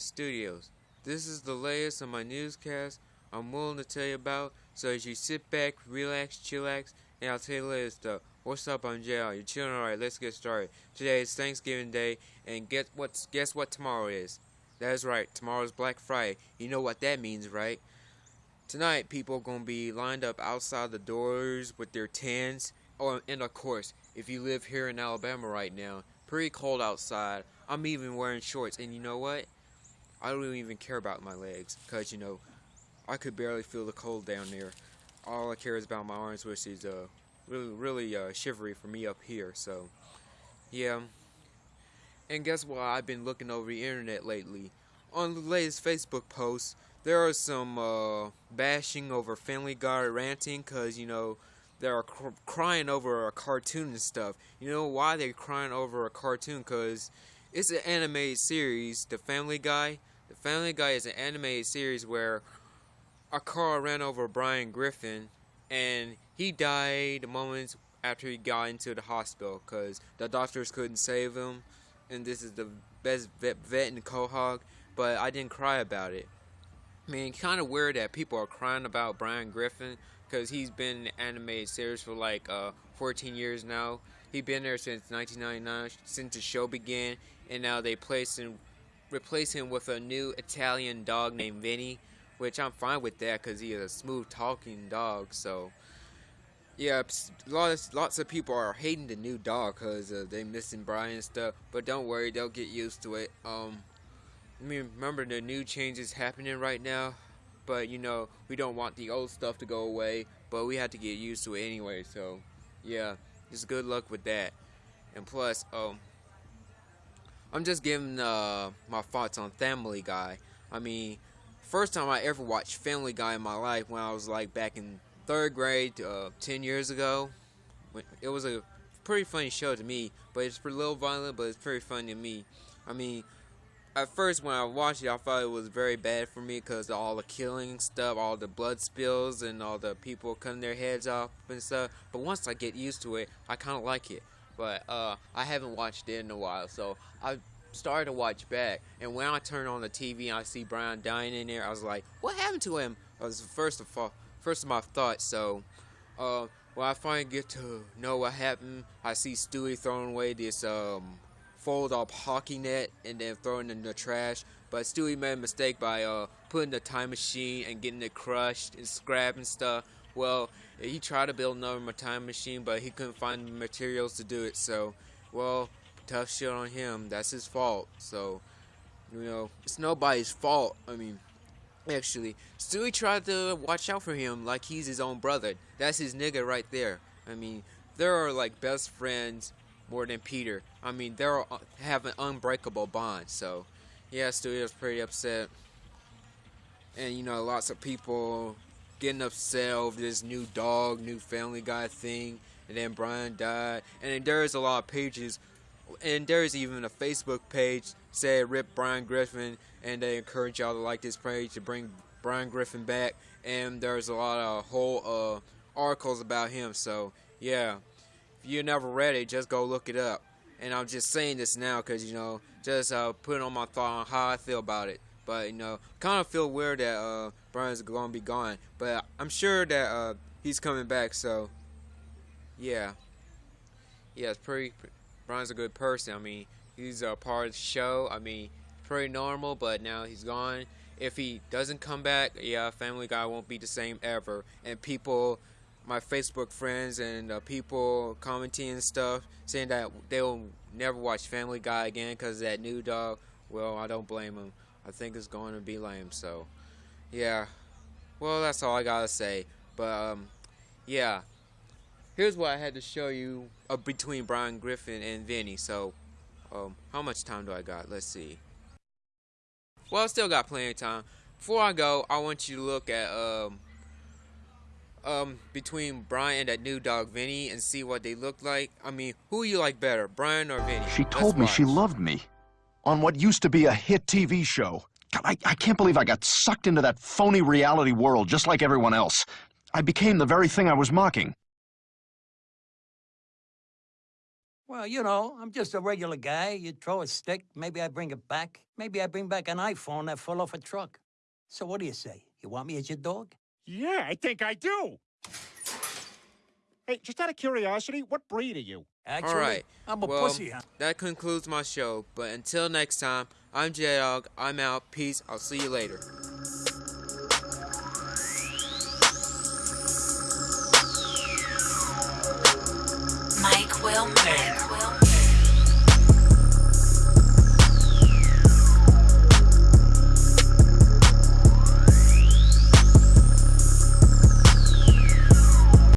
Studios. This is the latest on my newscast I'm willing to tell you about, so as you sit back, relax, chillax, and I'll tell you the latest stuff. What's up, I'm JL. You're chilling alright, let's get started. Today is Thanksgiving Day, and guess what, guess what tomorrow is? That's right, tomorrow's Black Friday. You know what that means, right? Tonight, people are going to be lined up outside the doors with their tents. Oh, and of course, if you live here in Alabama right now, pretty cold outside. I'm even wearing shorts, and you know what? I don't even care about my legs, because, you know, I could barely feel the cold down there. All I care is about my arms, which is uh, really, really uh, shivery for me up here, so, yeah. And guess what? I've been looking over the internet lately. On the latest Facebook post, there are some uh, bashing over Family Guy ranting, because, you know, they're cr crying over a cartoon and stuff. You know why they're crying over a cartoon? Because it's an animated series, The Family Guy. The Family Guy is an animated series where a car ran over Brian Griffin and he died moments after he got into the hospital because the doctors couldn't save him. And this is the best vet, vet in Quahog, but I didn't cry about it. I mean, kind of weird that people are crying about Brian Griffin because he's been in the animated series for like uh, 14 years now. He's been there since 1999, since the show began, and now they place him, replace him with a new Italian dog named Vinny, which I'm fine with that because he is a smooth talking dog. So, yeah, lots lots of people are hating the new dog because uh, they missing Brian stuff. But don't worry, they'll get used to it. Um, I mean, remember the new changes happening right now but you know we don't want the old stuff to go away but we have to get used to it anyway so yeah just good luck with that and plus um I'm just giving uh, my thoughts on Family Guy I mean first time I ever watched Family Guy in my life when I was like back in third grade uh, 10 years ago it was a pretty funny show to me but it's a little violent but it's pretty funny to me I mean at first when I watched it, I thought it was very bad for me because all the killing stuff, all the blood spills, and all the people cutting their heads off and stuff. But once I get used to it, I kind of like it. But uh, I haven't watched it in a while, so I started to watch back. And when I turn on the TV and I see Brian dying in there, I was like, "What happened to him?" That was first of all, first of my thoughts. So, uh, when I finally get to know what happened, I see Stewie throwing away this um, fold up hockey net and then throwing it in the trash. But Stewie made a mistake by uh, putting the time machine and getting it crushed and scrap and stuff. Well, he tried to build another time machine, but he couldn't find the materials to do it. So, well, tough shit on him. That's his fault. So, you know, it's nobody's fault. I mean, actually, Stewie tried to watch out for him like he's his own brother. That's his nigga right there. I mean, they're like best friends more than Peter. I mean, they are uh, have an unbreakable bond. So, yeah, Stewie's pretty upset, and you know, lots of people getting upset over this new dog, new Family Guy thing, and then Brian died, and then there's a lot of pages, and there's even a Facebook page said "Rip Brian Griffin," and they encourage y'all to like this page to bring Brian Griffin back, and there's a lot of whole uh, articles about him. So, yeah if you never read it, just go look it up. And I'm just saying this now because, you know, just uh, putting on my thought on how I feel about it. But, you know, kind of feel weird that uh, Brian's going to be gone. But I'm sure that uh, he's coming back, so, yeah. Yeah, it's pretty, Brian's a good person. I mean, he's a part of the show. I mean, pretty normal, but now he's gone. If he doesn't come back, yeah, Family Guy won't be the same ever. And people my Facebook friends and uh, people commenting and stuff saying that they'll never watch Family Guy again because that new dog. Well, I don't blame them. I think it's going to be lame. So, yeah. Well, that's all I gotta say. But um, yeah. Here's what I had to show you uh, between Brian Griffin and Vinny. So, um, how much time do I got? Let's see. Well, I still got plenty of time. Before I go, I want you to look at um um, between Brian and that new dog Vinny and see what they look like? I mean, who you like better, Brian or Vinny? She told Let's me watch. she loved me on what used to be a hit TV show. God, I, I can't believe I got sucked into that phony reality world just like everyone else. I became the very thing I was mocking. Well, you know, I'm just a regular guy. You throw a stick, maybe I bring it back. Maybe I bring back an iPhone that fell off a truck. So what do you say? You want me as your dog? Yeah, I think I do. Hey, just out of curiosity, what breed are you? Actually, All right. I'm a well, pussy, huh? that concludes my show. But until next time, I'm J Dog. I'm out. Peace. I'll see you later. Mike Will. Mike Will.